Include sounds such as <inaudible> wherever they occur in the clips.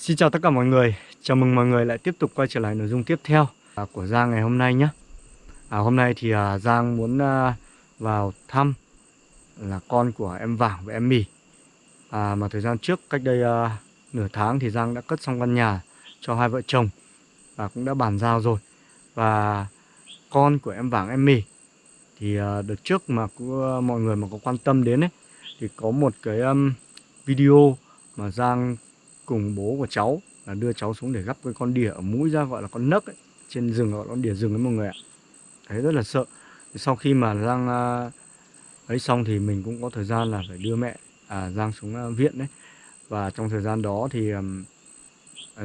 Xin chào tất cả mọi người, chào mừng mọi người lại tiếp tục quay trở lại nội dung tiếp theo à, của Giang ngày hôm nay nhé. À, Hôm nay thì à, Giang muốn à, vào thăm là con của em Vàng và em Mì. À, Mà thời gian trước cách đây à, nửa tháng thì Giang đã cất xong căn nhà cho hai vợ chồng Và cũng đã bàn giao rồi. Và con của em Vàng em Mì Thì à, đợt trước mà cũng, à, mọi người mà có quan tâm đến ấy Thì có một cái um, video mà Giang cùng bố của cháu là đưa cháu xuống để gắp cái con đỉa ở mũi ra gọi là con nấc ấy. trên rừng gọi là con đỉa rừng ấy mọi người ạ. Thấy rất là sợ. Sau khi mà giang à, ấy xong thì mình cũng có thời gian là phải đưa mẹ à, giang xuống à, viện đấy. Và trong thời gian đó thì um,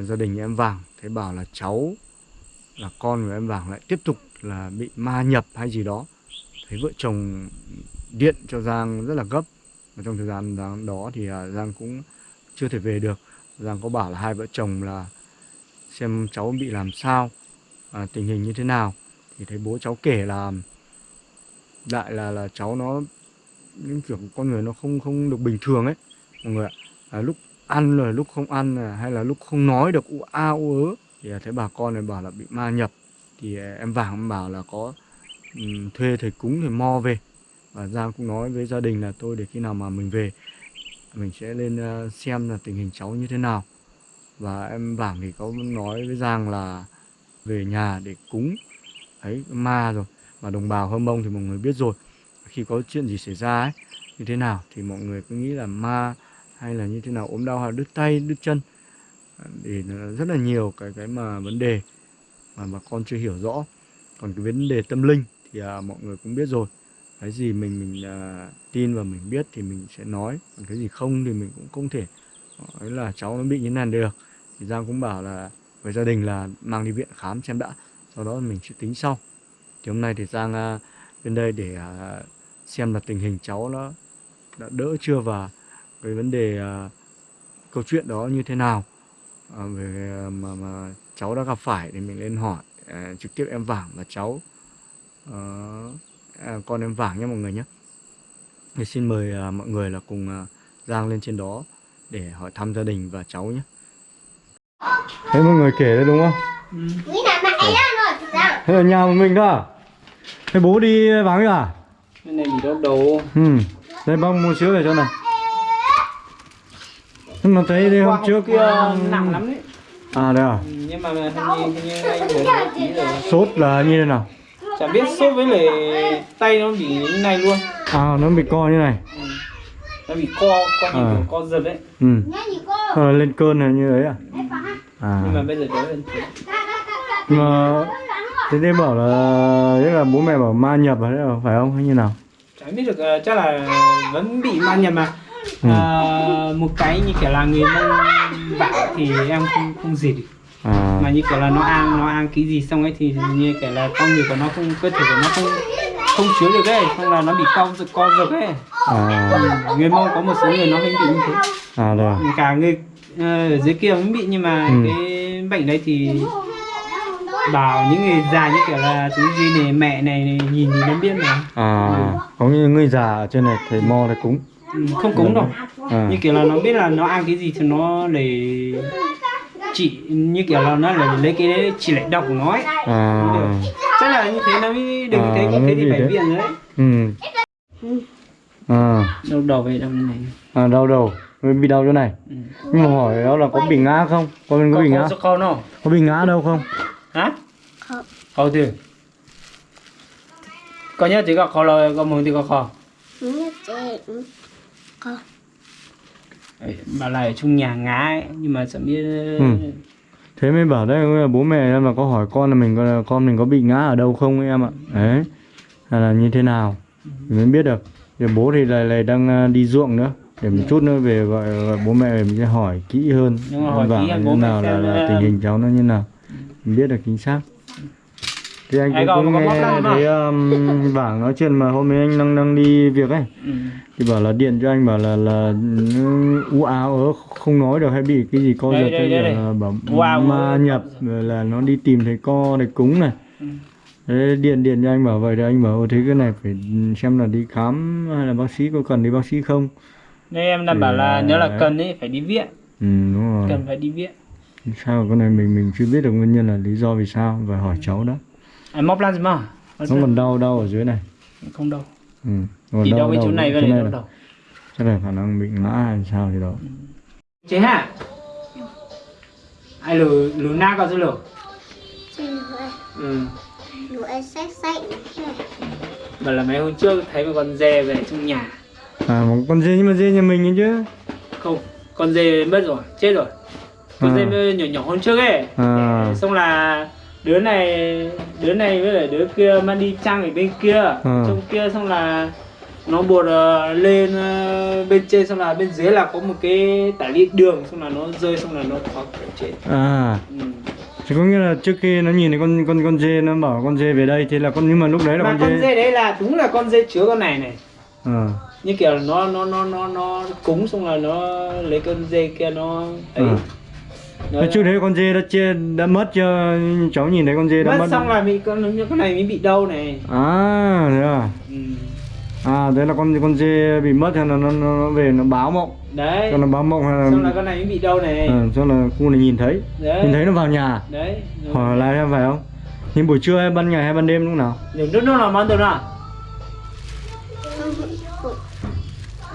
gia đình em vàng thấy bảo là cháu là con của em vàng lại tiếp tục là bị ma nhập hay gì đó. Thấy vợ chồng điện cho giang rất là gấp. Và trong thời gian đó thì uh, giang cũng chưa thể về được. Giang có bảo là hai vợ chồng là xem cháu bị làm sao à, tình hình như thế nào. Thì thấy bố cháu kể là đại là là cháu nó những kiểu con người nó không không được bình thường ấy mọi người ạ. À, lúc ăn rồi lúc không ăn à, hay là lúc không nói được u a u ớ. Thì thấy bà con này bảo là bị ma nhập. Thì à, em vàng em bảo là có um, thuê thầy cúng thầy mo về. Và Giang cũng nói với gia đình là tôi để khi nào mà mình về mình sẽ lên ờ, xem là tình hình cháu như thế nào. Và em bảng thì có nói với Giang là về nhà để cúng. Ấy ma rồi. Mà đồng bào hơm Mông thì mọi người biết rồi. Khi có chuyện gì xảy ra ấy như thế nào thì mọi người cứ nghĩ là ma hay là như thế nào ốm đau hay đứt tay đứt chân. Thì rất là nhiều cái cái mà vấn đề mà bà con chưa hiểu rõ. Còn cái vấn đề tâm linh thì à, mọi người cũng biết rồi cái gì mình mình uh, tin và mình biết thì mình sẽ nói còn cái gì không thì mình cũng không thể nói là cháu nó bị như này được. Thì giang cũng bảo là với gia đình là mang đi viện khám xem đã sau đó mình sẽ tính sau. Thì hôm nay thì giang à, uh, bên đây để uh, xem là tình hình cháu nó đã đỡ chưa và cái vấn đề uh, câu chuyện đó như thế nào. Uh, về uh, mà, mà cháu đã gặp phải thì mình lên hỏi uh, trực tiếp em vàng và cháu. Uh, à, con em vàng nhé mọi người nhé thì xin mời à, mọi người là cùng à, Giang lên trên đó để hỏi thăm gia đình và cháu nhé Thấy mọi người kể đấy đúng không? Ừ. Thế ở nhà một mình đó à? Thế bố đi vắng à? Cái này bị đau đầu Ừ Đây bác mua sữa về cho này Nhưng mà thấy đây hôm trước kia nặng lắm đấy À đây à? ừ, Nhưng mà hình như, như anh rồi Sốt là như thế nào? Chả biết sốt với lại tay nó bị như này luôn. À nó bị co như này. Ừ. Nó bị co, co như À. kiểu co giật đấy Ừ. Ờ, lên cơn này như đấy à? À. Nhưng mà bây giờ đỡ hơn Nhưng mà thế đây bảo là thế là bố mẹ bảo ma nhập hay là phải không? Hay như nào? Chả biết được, ờ, chắc là vẫn bị ma nhập mà. Ừ. à, Một cái như kiểu là người mông bảo thì em không không gì được à mà như kiểu là nó ăn nó ăn cái gì xong ấy thì như kiểu là con người của nó không cơ thể của nó không không chứa được ấy không là nó bị co giật co giật ấy. À Ừ, người mông có một số người nó hay bị như thế. À rồi. Cả người ờ, ở dưới kia cũng bị nhưng mà Ừ. cái bệnh đấy thì bảo những người già như kiểu là thứ gì này mẹ này, này nhìn thì nó biết này à có những người già ở trên này thầy mo thầy cúng ừ, không cúng đâu. À như kiểu là nó biết là nó ăn cái gì thì nó để chỉ như kiểu là nó là lấy cái đấy chỉ lại độc của nó ấy. À. Chắc là như thế nó mới được À, thế nó thế thì phải đấy. viện rồi đấy. Ừ. À. Đầu đầu về đâu như này. À đau đầu. Bị đau chỗ này. Ừ. nhưng mà hỏi đó là có bị ngã không? Có mình có bị ngã? có không? Có bị ngã đâu không? Hả? Không. Từ có nhớ chỉ có khó là có muốn thì có khó? Ấy, bà lại ở trong nhà ngã ấy, nhưng mà chẳng biết Ừ. thế mới bảo đấy là bố mẹ em là có hỏi con là mình có con mình có bị ngã ở đâu không em ạ? Đấy hay là như thế nào? Thì mới biết được. Thì bố thì lại lại đang à, đi ruộng nữa để một chút nữa về gọi, gọi bố mẹ mình sẽ hỏi kỹ hơn. Nhưng mà hỏi bảo kỹ là bố nào là, là ờ, tình hình cháu nó như nào. Mình biết được chính xác thì anh cũng, cũng nghe thấy um, <laughs> Vàng nói chuyện mà hôm nay anh đang đang đi việc ấy. Ừ. thì bảo là điện cho anh bảo là là ừ, u áo ớ không nói được hay bị cái gì co giật đây. là bảo áo ma nhập rồi là nó đi tìm thầy co thầy cúng này. Ừ. Thế điện điện cho anh bảo vậy thì anh bảo "Ồ, thế cái này phải xem là đi khám hay là bác sĩ có cần đi bác sĩ không? Nên em Thì bảo là nếu là cần ấy phải đi viện. Ừ đúng rồi. Cần phải đi viện. Sao con này mình mình chưa biết được nguyên nhân là lý do vì sao phải hỏi cháu đó Anh móc lan gì mà nó còn đau đau ở dưới này. Không đâu ừ. còn Chỉ đau cái chỗ này với chỗ này này đâu là- đâu chắc là khả năng bị ngã hay sao thì đó. Chế hả Ai lử lử na có dư lử Ừ. Lưỡi xách xách này. Bảo là mấy hôm trước thấy một con dê về trong nhà. À một con dê nhưng mà dê nhà mình ấy chứ. Không Con dê mất rồi Chết rồi. Con À. dê nhỏ nhỏ hơn trước ấy. À. Xong là đứa này đứa này với lại đứa kia mang đi trăng ở bên kia Ừ. trong kia xong là nó buộc ờ, lên ờ, bên trên xong là bên dưới là có một cái tải lít đường xong là nó rơi xong là nó có kiểu chết à ừ. thì có nghĩa là trước khi nó nhìn thấy con con con dê nó bảo con dê về đây thì là con nhưng mà lúc đấy là mà con con dê, dê đấy là đúng là con dê chứa con này này à như kiểu nó nó nó nó nó cúng xong là nó lấy con dê kia nó ấy Ừ. nó, Thế trước đấy con dê đã chia đã mất chưa? Cháu nhìn thấy con dê đã mất mất. xong là bị con con này mới bị đau này. À thế à? Ừ. à đấy là con con dê bị mất hay là nó, nó, nó về nó báo mộng? Đấy. Cho nó báo mộng hay là xong là con này mới bị đau này. À, cho là khu này nhìn thấy. Đấy. Nhìn thấy nó vào nhà đấy. Hỏi lại em phải không? Nhưng buổi trưa hay ban ngày hay ban đêm lúc nào? Đừng nước nó là món đồ nào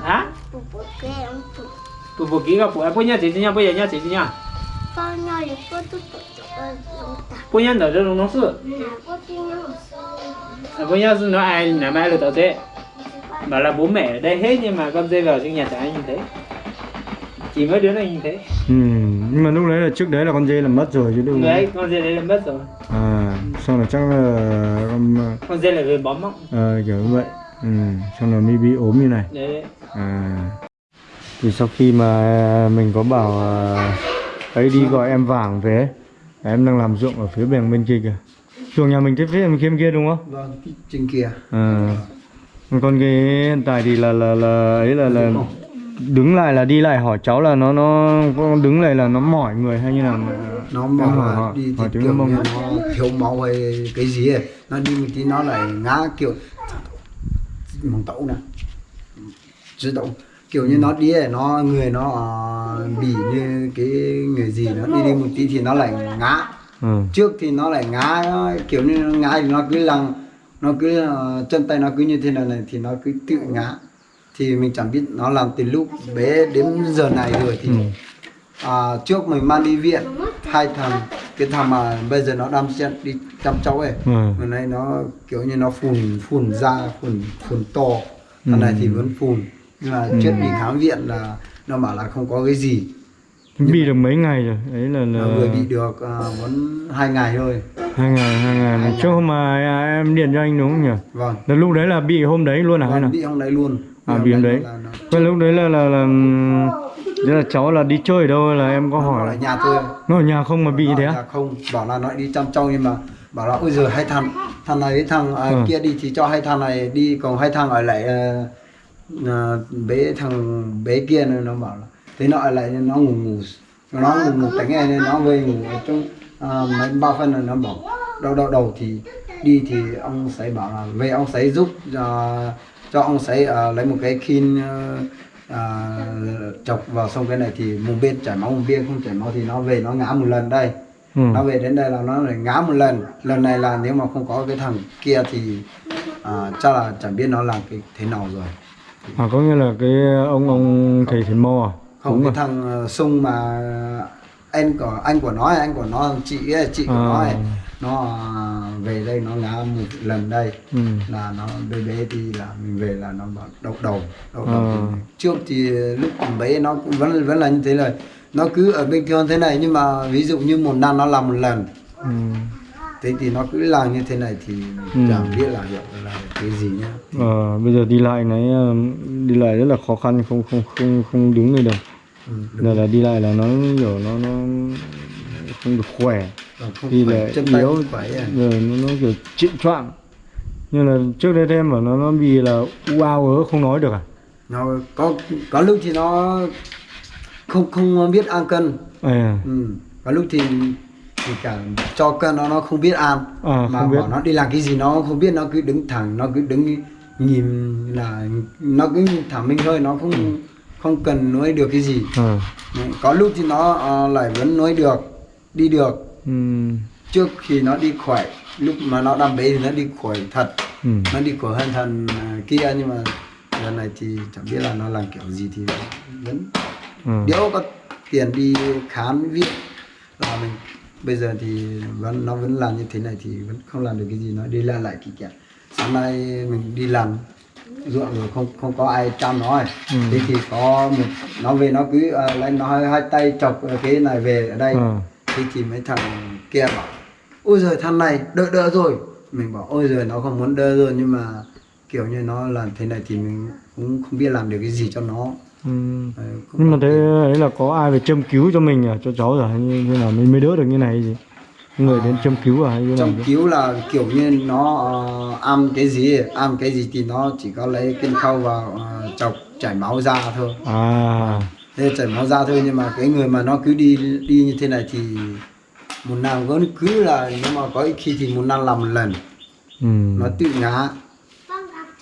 hả phụ kỹ gặp em. Punya chị nha bây giờ nha chị nha Con nhỏ cô tu phụ cho con punya đỡ cho nó cô tu nhỏ. à nó ai nằm ai được tao thế. Bảo là bố mẹ ở đây hết nhưng mà con dê vào trong nhà chẳng ai nhìn thấy. Chỉ mấy đứa này nhìn thấy. Ừ nhưng mà lúc đấy là trước đấy là con dê là mất rồi chứ đúng đấy con dê đấy là mất rồi. À xong là chắc là con con dê là về bóng mộng ờ, kiểu như vậy. Ừ xong là mới bị ốm như này. Đấy, đấy. À. Thì sau khi mà mình có bảo à, ấy đi gọi em vàng về Em đang làm ruộng ở phía bèn bên kia kìa Chuồng nhà mình phía phía bên kia đúng không? Vâng, trên kia. À. Còn cái hiện tại thì là là là ấy là là đứng lại là đi lại hỏi cháu là nó nó đứng lại là nó mỏi người hay như nào Nó bảo hỏi hỏi- đi thì hỏi tiếng kiểu Mông. nó thiếu máu hay cái gì ấy. Nó đi một tí nó lại ngã kiểu mong tẩu nè. Chứ tẩu kiểu như nó đi ấy, nó người nó ờ, bị như cái người gì nó đi đi một tí thì nó lại ngã. Ừ. trước thì nó lại ngã nó kiểu như nó ngã thì nó cứ lằng nó cứ ờ, chân tay nó cứ như thế này này thì nó cứ tự ngã. Thì mình chẳng biết nó làm từ lúc bé đến giờ này rồi thì Ừ. à, trước mình mang đi viện hai thằng cái thằng mà bây giờ nó đang chân đi chăm cháu ấy Ừ. hôm nay nó kiểu như nó phun phun ra phun phun to. Thằng này thì vẫn phun nhưng mà trước đi khám viện là nó bảo là không có cái gì. Bị được mấy ngày rồi? Ấy là là vừa bị được à, muốn hai ngày thôi. Hai ngày hai ngày. Trước hôm mà à, em điện cho anh đúng không nhỉ? vâng. Là lúc đấy là bị hôm đấy luôn à hay Vâng, nào? bị ông đấy luôn. À, Bị ông đấy. là Cái lúc đấy là là là Thế là cháu là đi chơi ở đâu là em có nó hỏi? ở là nhà thôi. Nó ở nhà không mà bị Nó thế á? không. Bảo là nó đi chăm trâu nhưng mà bảo là ôi giờ hai thằng thằng này với thằng à, Ừ. kia đi thì cho hai thằng này đi còn hai thằng ở lại à, à, bé thằng bé kia này nó bảo là thế nó ở lại nó ngủ ngủ. Nó ngủ ngủ tỉnh này nên nó về ngủ ở trong à, mấy ba phân rồi. Nó bảo đau đau đầu thì đi thì ông sấy bảo là về ông sấy giúp cho cho ông sấy à, lấy một cái khin à, à, chọc vào xong cái này thì một bên chảy máu một bên không chảy máu thì nó về nó ngã một lần đây. Ừ. nó về đến đây là nó lại ngã một lần. Lần này là nếu mà không có cái thằng kia thì à, chắc là chẳng biết nó làm cái thế nào rồi À có nghĩa là cái ông ông thầy thầy mò à? không Đúng cái rồi. thằng ờ, sung mà anh của anh của nó ấy, anh của nó chị ấy, chị của nó ấy, À. nó à, về đây nó ngã một lần đây Ừ. là nó bé bé thì là mình về là nó bảo đau đầu đau đầu À. thì trước thì lúc bé nó cũng vẫn vẫn là như thế rồi nó cứ ở bên kia thế này nhưng mà ví dụ như một năm nó làm một lần Ừ. thế thì nó cứ làm như thế này thì Ừ. chẳng biết là hiểu là cái gì nhá Ờ, bây giờ đi lại này ờ, đi lại rất là khó khăn không không không không đứng được đâu. ừ, Giờ là đi lại là nó kiểu nó nó không được khỏe. Còn không Đi tay yếu phải à. rồi nó, nó kiểu trịnh choạng. Nhưng là trước đây em bảo nó nó bị là u ao ớ không nói được à? nó có có lúc thì nó không không biết ăn cân À, ừ. có lúc thì thì cả cho cân nó nó không biết ăn À, mà biết. bảo nó đi làm cái gì nó không biết nó cứ đứng thẳng nó cứ đứng nhìn là nó cứ thẳng mình thôi nó không không cần nói được cái gì à, Đấy, có lúc thì nó ờ, lại vẫn nói được đi được ừ. trước khi nó đi khỏe lúc mà nó đam bế thì nó đi khỏe thật Ừ. nó đi khỏe hơn thằng à, kia nhưng mà lần này thì chẳng biết là nó làm kiểu gì thì vẫn Ừ. nếu có tiền đi khám viện là mình bây giờ thì vẫn nó vẫn làm như thế này thì vẫn không làm được cái gì nó đi lại lại kỳ kẹt sáng nay mình đi làm ruộng rồi không không có ai chăm nó ấy. Ừ. thế thì có một nó về nó cứ uh, lấy nó hai, hai tay chọc cái này về ở đây Ừ. thế thì mấy thằng kia bảo ôi giời thằng này đỡ đỡ rồi mình bảo ôi giời nó không muốn đỡ rồi nhưng mà kiểu như nó làm thế này thì mình cũng không biết làm được cái gì cho nó Ừ. Ờ, nhưng mà thế tiền. ấy là có ai về châm cứu cho mình à cho cháu rồi như, như nào mình mới đỡ được như này gì người đến châm cứu à hay như chứ? cứu là kiểu như nó uh, ăn cái gì ăn cái gì thì nó chỉ có lấy cái khâu vào uh, chọc chảy máu ra thôi à thế chảy máu ra thôi nhưng mà cái người mà nó cứ đi đi như thế này thì một năm vẫn cứ là nếu mà có khi thì một năm làm một lần ừ. nó tự ngã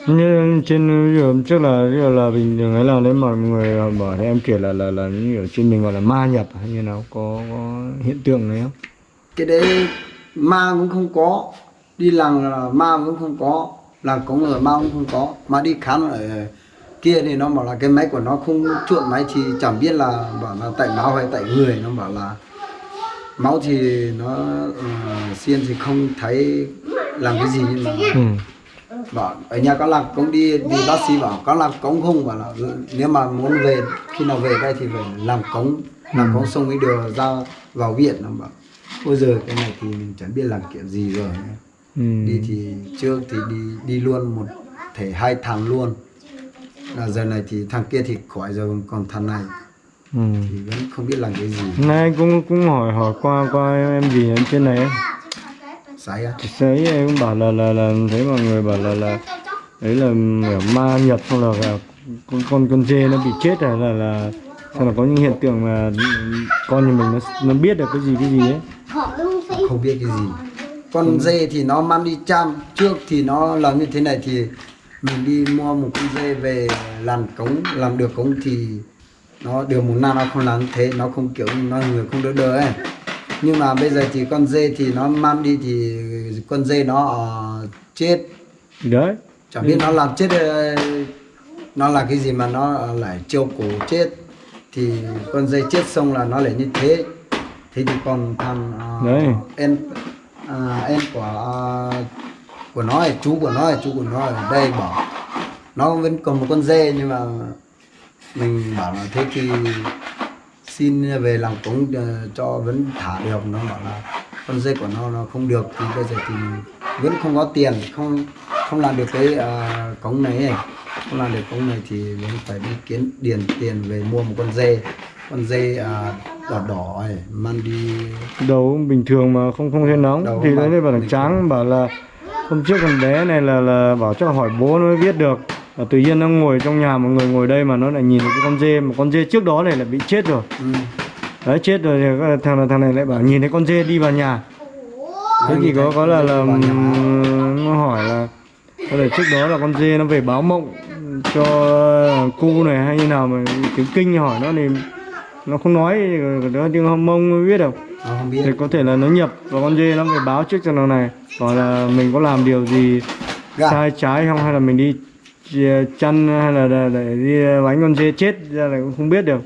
như trên dụ trước là là bình thường ấy là nếu mà người bảo thì em kể là là là như ở trên mình gọi là ma nhập hay như nào có, có hiện tượng này không cái đấy ma cũng không có đi làng là ma cũng không có làng cống ở ma cũng không có mà đi khám ở kia thì nó bảo là cái máy của nó không chuộng máy thì chẳng biết là bảo là tại máu hay tại người nó bảo là máu thì nó uh, xiên thì không thấy làm cái gì nhưng mà ừ. Bảo ở nhà có làm cống đi đi bác sĩ bảo có làm cống không? Bảo là "Ừ, nếu mà muốn về khi nào về đây thì phải làm cống làm cống xong mới đưa ra vào viện. Nó bảo ôi giờ cái này thì mình chẳng biết làm kiểu gì rồi Ừ. đi thì trước thì đi đi luôn một thể hai thằng luôn. Là giờ này thì thằng kia thì khỏi rồi còn thằng này Ừ. thì vẫn không biết làm cái gì. Nay cũng cũng hỏi hỏi qua qua em gì ở trên này ấy. Thì Đấy em cũng bảo là là là thấy mọi người bảo là là đấy là ma nhập xong là, là con con con dê nó bị chết rồi là là xong là có những hiện tượng mà con nhà mình nó nó biết được cái gì cái gì ấy. Không biết cái gì. Con dê thì nó mang đi chăm trước thì nó làm như thế này thì mình đi mua một con dê về làm cống làm được cống thì nó được một năm nó không làm thế nó không kiểu nó người không đỡ đỡ ấy nhưng mà bây giờ thì con dê thì nó mang đi thì con dê nó ờ, chết. Đấy. Chẳng biết nó làm chết ờ, nó là cái gì mà nó lại treo cổ chết. Thì con dây chết xong là nó lại như thế. Thế thì còn thằng Đấy. uh, em à, em của ờ, của nó ấy, chú của nó ấy, chú của nó ở đây bảo nó vẫn còn một con dê nhưng mà mình bảo là thế thì xin về làm cống ờ, cho vẫn thả được nó bảo là con dê của nó nó không được thì bây giờ thì vẫn không có tiền không không làm được cái ờ, cống này không làm được cống này thì vẫn phải đi kiếm điền tiền về mua một con dê con dê à, đỏ đỏ ấy mang đi. Đầu bình thường mà không không thấy nóng Đầu thì đấy bảo là tráng bảo là hôm trước con bé này là là bảo cho hỏi bố nó mới biết được và tự nhiên nó ngồi trong nhà một người ngồi đây mà nó lại nhìn thấy cái con dê mà con dê trước đó này là bị chết rồi. Ừ. đấy chết rồi thì thằng thằng này lại bảo nhìn thấy con dê đi vào nhà. Thế thì có có là là vào nó hỏi là có thể trước đó là con dê nó về báo mộng cho cu này hay như nào mà tiếng kinh? Hỏi nó thì nó không nói nó tiếng hâm mông biết đâu không biết. Thì có thể là nó nhập và con dê nó phải báo trước cho nó này còn là mình có làm điều gì Dạ. sai trái không hay là mình đi chăn hay là để, để đi bánh con dê chết ra là cũng không biết được.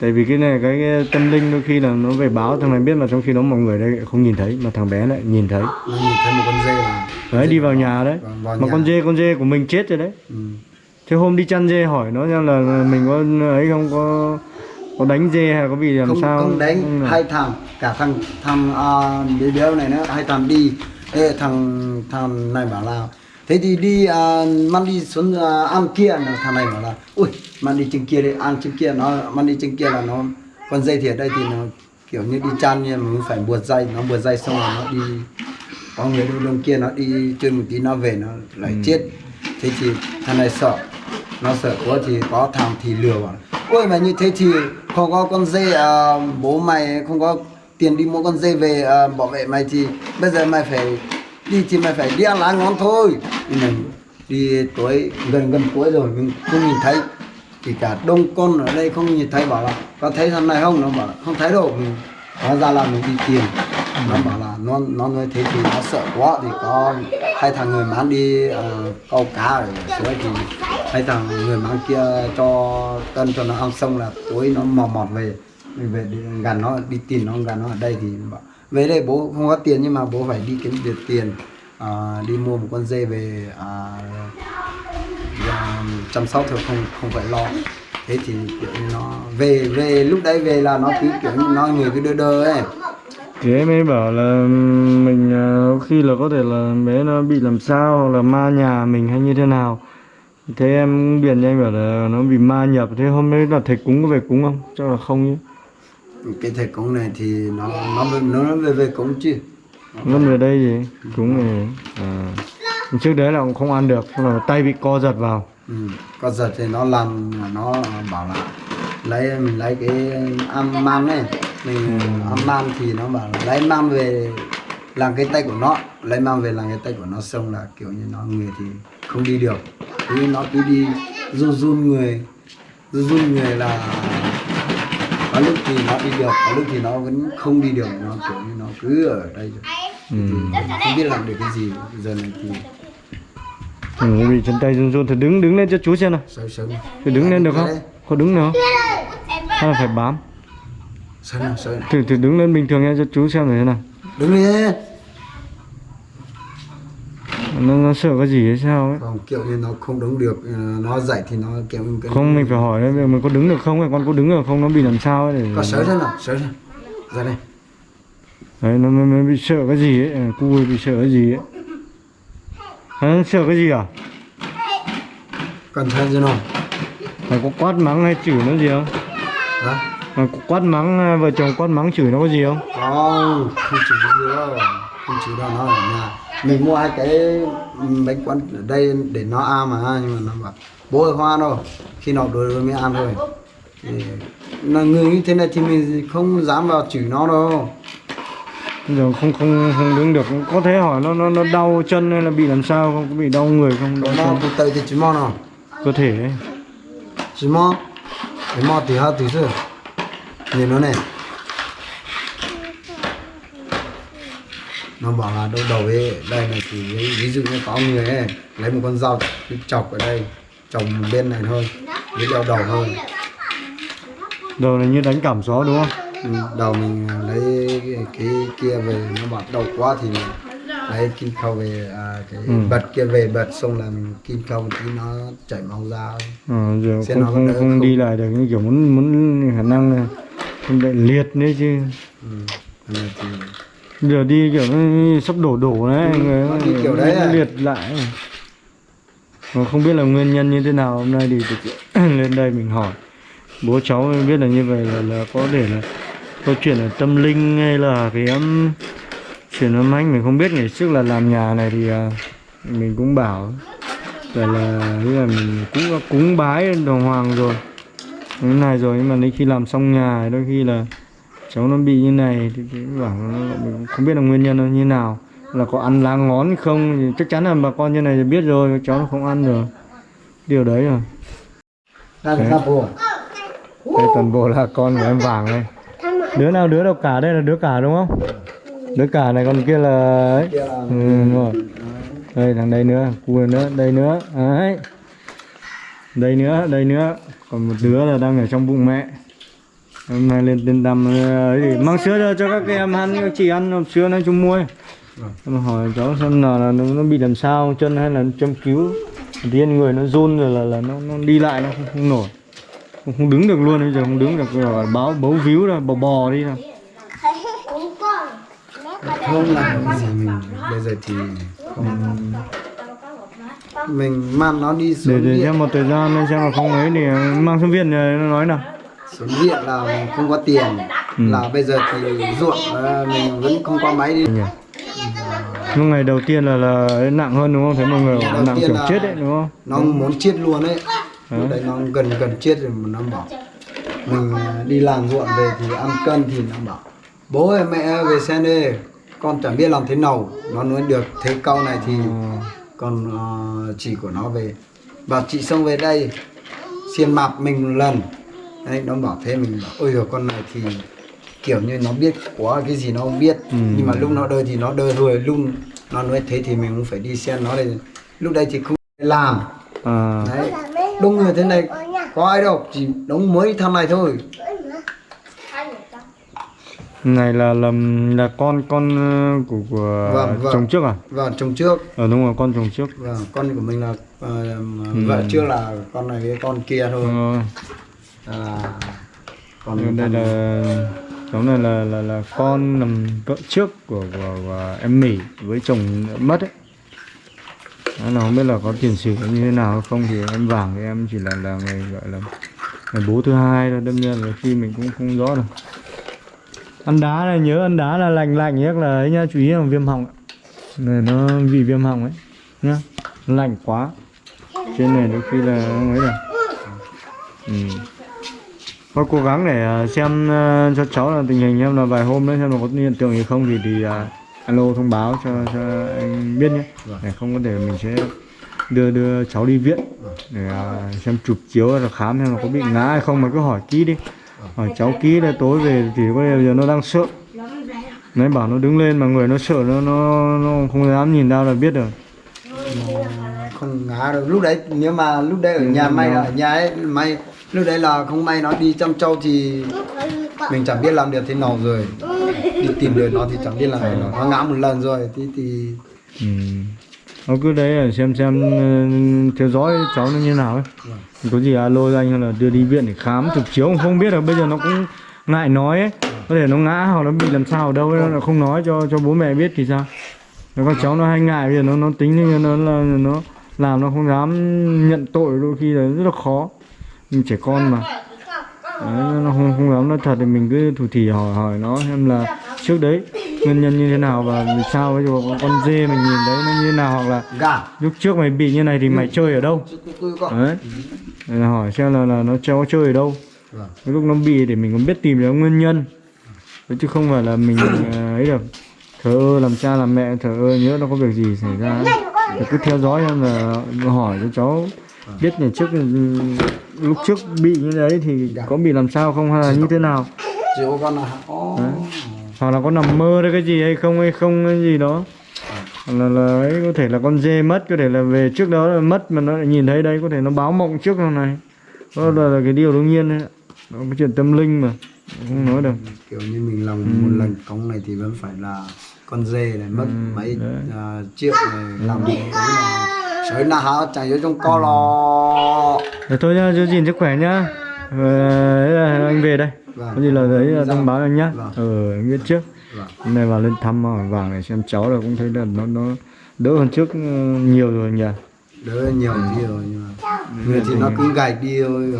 Tại vì cái này cái, cái tâm linh đôi khi là nó về báo thằng này biết mà trong khi đó mọi người đây không nhìn thấy mà thằng bé lại nhìn thấy. Nó nhìn thấy một con dê mà đấy đi vào nhà đấy. Vào- vào mà nhà. con dê con dê của mình chết rồi đấy. Ừ. thế hôm đi chăn dê hỏi nó xem là mình có ấy không có có đánh dê hay có bị làm không sao? không đánh không hai thằng cả thằng thằng uh, đứa này nữa hai thằng đi. Ê, thằng thằng này bảo là thế thì đi uh, mang đi xuống uh, ăn kia thằng này bảo là ui mang đi trên kia đi ăn trên kia nó mang đi trên kia là nó con dây thì ở đây thì nó kiểu như đi chăn nhưng mà mình phải buộc dây nó buộc dây xong rồi nó đi có người đi bên kia nó đi chơi một tí nó về nó lại chết. Thế thì thằng này sợ nó sợ quá thì có thằng thì lừa bảo ôi mà như thế thì không có con dê à, bố mày không có tiền đi mua con dê về à, bảo vệ mày thì bây giờ mày phải đi thì mày phải đi ăn lá ngón thôi. Nhưng mà đi tuổi gần gần cuối rồi mình không nhìn thấy. Thì cả đông con ở đây không nhìn thấy bảo là có thấy thằng này không? Nó bảo là không thấy đâu. Mình hóa ra là mình đi tìm. nó bảo là nó nó nói thế thì nó sợ quá thì có hai thằng người bán đi uh, câu cá ở suối thì hai thằng người bán kia cho tân cho nó ăn xong là tối nó mò mọt về. Mình về gần nó đi tìm nó gần nó ở đây thì bảo về đây bố không có tiền nhưng mà bố phải đi kiếm được tiền à, đi mua một con dê về à, à, chăm sóc thôi không không phải lo thế thì kiểu nó về về lúc đấy về là nó cứ kiểu như nó người cứ đơ đơ ấy Thì em ấy bảo là mình à, khi là có thể là bé nó bị làm sao hoặc là ma nhà mình hay như thế nào. Thế em biển cho anh bảo là nó bị ma nhập. Thế hôm đấy là thầy cúng có về cúng không? Chắc là không chứ cái thầy cúng này thì nó nó nó về về cúng chứ Nó về đây gì? Cúng này. À. Trước đấy là cũng không ăn được. Là tay bị co giật vào. ừ. có giật thì nó làm nó bảo là lấy mình lấy cái ăn man này mình ăn man thì nó bảo là lấy man về làm cái tay của nó lấy man về làm cái tay của nó xong là kiểu như nó người thì không đi được cứ nó cứ đi run run người run run người là có lúc thì nó đi được có lúc thì nó vẫn không đi được nó kiểu như nó cứ ở đây rồi Ừ. không biết làm được cái gì giờ này thì Ừ, bị chân tay run run thì đứng đứng lên cho chú xem nào. sớm sớm Thì đứng lên được không? Có đứng được không? Hay là phải bám? sớm nào sớm Thử thử đứng lên bình thường nha cho chú xem thử thế nào. đứng lên Nó, nó sợ cái gì hay sao ấy. còn kiểu như nó không đứng được nó dậy thì nó kiểu như cái Không mình phải hỏi đấy, mình có đứng được không? Con có đứng được không? Nó bị làm sao ấy để có sớm thế nào sớm thế ra đây Đấy, nó, nó, nó bị sợ cái gì ấy, à, cu bị sợ cái gì ấy. Hả, sợ cái gì à? cẩn thận chứ nào Mày có quát mắng hay chửi nó gì không? hả Mày có quát mắng, à, vợ chồng quát mắng chửi nó có gì không? không không gì đâu không chịu đâu nó ở nhà mình mua hai cái bánh quán ở đây để nó ăn mà nhưng mà nó bảo bố ơi hoa đâu khi nào đuổi rồi mới ăn thôi thì là người như thế này thì mình không dám vào chửi nó đâu giờ không không không đứng được, có thể hỏi nó nó nó đau chân hay là bị làm sao không? Có bị đau người không? Đau chân. tụt tay thì chỉ mò nào Cơ thể ấy. chỉ mò chỉ mò thì hai tí rồi nhìn nó này nó bảo là đâu đầu ấy đây này thì ví, dụ như có người ấy lấy một con dao cứ chọc ở đây chọc một bên này thôi với đeo đầu thôi Đầu này như đánh cảm gió đúng không? ừ, đầu mình lấy cái, cái kia về nó bảo đau quá thì mình lấy kim khâu về à, cái Ừ. bật kia về bật xong là mình kim khâu tí nó chảy máu ra. Ờ, giờ Xem không không không không? đi lại được như kiểu muốn muốn khả năng là không bị liệt nữa chứ. ừ. Thì giờ đi kiểu sắp đổ đổ đấy Ừ, người nó đi kiểu đấy à. liệt lại. Mà không biết là nguyên nhân như thế nào hôm nay thì <coughs> lên đây mình hỏi. Bố cháu biết là như vậy là, là có thể là câu chuyện là tâm linh hay là cái um, chuyện âm anh mình không biết. Ngày trước là làm nhà này thì à, mình cũng bảo là là như là mình cũng đã cúng bái đồng hoàng rồi. Cái này rồi nhưng mà đến khi làm xong nhà đôi khi là cháu nó bị như này thì, thì bảo nó, không biết là nguyên nhân nó như nào. Là có ăn lá ngón không thì chắc chắn là bà con như này thì biết rồi cháu nó không ăn rồi điều đấy rồi bùa. Đây toàn bộ là con của em vàng đây. Đứa nào đứa đâu cả đây là đứa cả đúng không? Đứa cả này còn kia là ấy. Ừ, đúng rồi. Đây thằng đây nữa cua nữa đây nữa. Đấy. Đây nữa đây nữa. Còn một đứa là đang ở trong bụng mẹ hôm nay lên tên đầm ờ, ấy mang sữa cho, cho các em ăn các chị ăn hộp sữa nói chung mua. Em hỏi cháu xem là, là nó, nó bị làm sao chân hay là châm cứu tiên người nó run rồi là là nó, nó đi lại nó không, không nổi không, không đứng được luôn bây giờ không đứng được rồi báo bấu víu ra bò bò đi nào Cũng con. không gì mình bây giờ thì không mình mang nó đi để xuống để viện xem một thời gian nên xem là không ấy thì mang xuống viện rồi nó nói nào xuống viện là không có tiền. Ừ. là bây giờ thì ruộng ờ, mình vẫn không có máy đi. Nhỉ lúc ngày đầu tiên là là nặng hơn đúng không? Thấy mọi người Đầu nặng kiểu chết đấy đúng không? nó muốn chết luôn ấy. Hả? lúc đấy nó gần gần chết rồi mà nó bảo mình à, đi làm ruộng về thì ăn cân thì nó bảo bố ơi mẹ về xem đi con chẳng biết làm thế nào nó nói được. Thế câu này thì Ờ, còn ờ, chị của nó về bảo chị xong về đây xiên mạp mình một lần đấy nó bảo thế mình bảo ôi rồi con này thì kiểu như nó biết quá cái gì nó không biết Ừ. nhưng mà lúc nó đơ thì nó đơ thôi lúc nó nói thế thì mình cũng phải đi xem nó đây. Lúc đây thì không làm. À, đấy. Đông người thế này có ai đâu chỉ đóng mới thằng này thôi. Này là là là con con ờ, của của Vâng, vâng. chồng trước à? Và chồng trước. Ờ đúng rồi con chồng trước. Và con của mình là ờ, vợ trước là con này với con kia thôi. Ờ, à, còn đây là cháu này là là là con làm vợ trước của, của, của em Mỹ với chồng mất ấy. Đó là không biết là có tiền sử như thế nào hay không thì em vàng thì em chỉ là là người gọi là người bố thứ hai thôi. Đương nhiên là khi mình cũng không rõ được ăn đá này nhớ ăn đá là lành lành nhất là ấy nhá chú ý là viêm họng ạ. này nó vì viêm họng ấy nhá. Lạnh quá. Trên này đôi khi là ấy rồi ừ. Thôi cố gắng để à, xem à, cho cháu là tình hình em là vài hôm nữa xem là có hiện tượng gì không thì thì à, alo thông báo cho cho anh biết nhé. Vâng. để không có thể mình sẽ đưa đưa cháu đi viện để xem chụp chiếu là khám xem là có bị ngã hay không. Mà cứ hỏi kỹ đi. Hỏi cháu kỹ là tối về thì có bây giờ nó đang sợ. Nãy bảo nó đứng lên mà người nó sợ nó nó, nó không dám nhìn đâu là biết rồi. Không ngã được. Lúc đấy nếu mà lúc đấy ở nhà may ở nhà ấy may lúc đấy là không may nó đi chăm trâu thì mình chẳng biết làm được thế nào rồi. Đi tìm được nó thì chẳng biết làm nó ngã một lần rồi thì thì ừ. nó cứ đấy là xem xem ờ, theo dõi cháu nó như nào ấy. Có gì alo anh hay là đưa đi viện để khám chụp chiếu không biết là bây giờ nó cũng ngại nói ấy. Có thể nó ngã hoặc nó bị làm sao ở đâu ấy, nó không nói cho cho bố mẹ biết thì sao? Nó con cháu nó hay ngại bây giờ nó nó tính như nó là nó làm nó không dám nhận tội đôi khi là rất là khó mình trẻ con mà. Đấy, nó không không dám nói thật thì mình cứ thủ thỉ hỏi hỏi nó xem là trước đấy nguyên nhân như thế nào và vì sao ví dụ con dê mình nhìn đấy nó như thế nào hoặc là gà lúc trước mày bị như này thì mày chơi ở đâu? Đấy. Là hỏi xem là, là nó cháu chơi ở đâu. Cái lúc nó bị để mình còn biết tìm được nguyên nhân. Đấy, chứ không phải là mình <coughs> à, ấy được. Thờ ơ làm cha làm mẹ thờ ơ nhớ nó có việc gì xảy ra ấy. Cứ theo dõi xem là hỏi cho cháu biết ngày trước lúc trước bị như đấy thì có bị làm sao không hay là như thế nào? Chỉ có con là oh. hoặc là có nằm mơ đấy cái gì hay không hay không cái gì đó. Hoặc là, là ấy có thể là con dê mất có thể là về trước đó là mất mà nó lại nhìn thấy đây có thể nó báo mộng trước hôm này. Đó là, là cái điều đương nhiên đấy. Nó cái chuyện tâm linh mà không nói được. Kiểu như mình làm một lần cống này thì vẫn phải là con dê này mất mấy đấy. à, triệu này làm một cống này sới na hả? Chẳng nhớ trong co lo Rồi thôi nhá giữ gìn sức khỏe nhá. Ờ, anh về đây. Vâng. có gì là đấy là thông báo anh nhá. Vâng. ờ anh biết trước. Vâng. nay vào lên thăm hỏi vàng để xem cháu là cũng thấy là nó nó đỡ hơn trước ừ, nhiều rồi nhỉ? Đỡ nhiều gì rồi nhưng mà người thì nó cứ gạch đi thôi.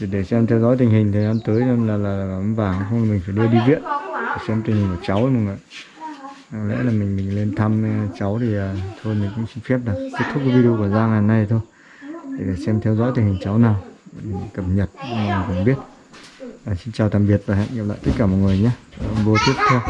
Để, để xem theo dõi tình hình thời gian tới xem là là, là ấm vàng không mình phải đưa đi viện để xem tình hình của cháu ấy mọi người. Lẽ là mình mình lên thăm ờ, cháu thì thôi mình cũng xin phép là kết thúc cái video của Giang ngày nay thôi để, xem theo dõi tình hình cháu nào. Cập nhật mình cũng biết. À, xin chào tạm biệt và hẹn gặp lại tất cả mọi người nhé. Video tiếp theo.